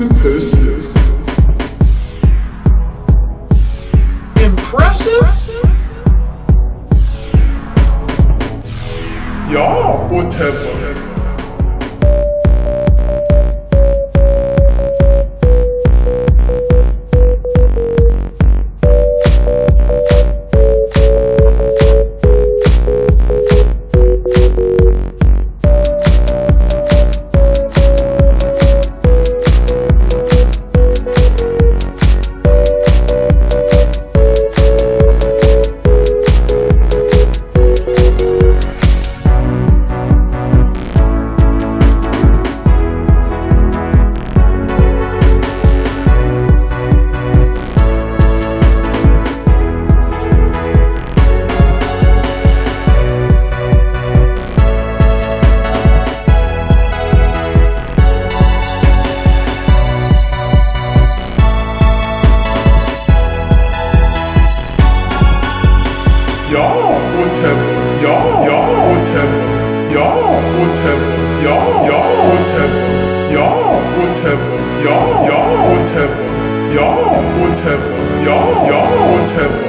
impressive. Impressive? Yeah, whatever. Yeah, whatever. Yeah, yeah, whatever. Yeah, whatever. Yeah, yeah, whatever. Yeah, whatever. Yeah, yeah, whatever. Yeah, whatever. Yeah, yeah, whatever.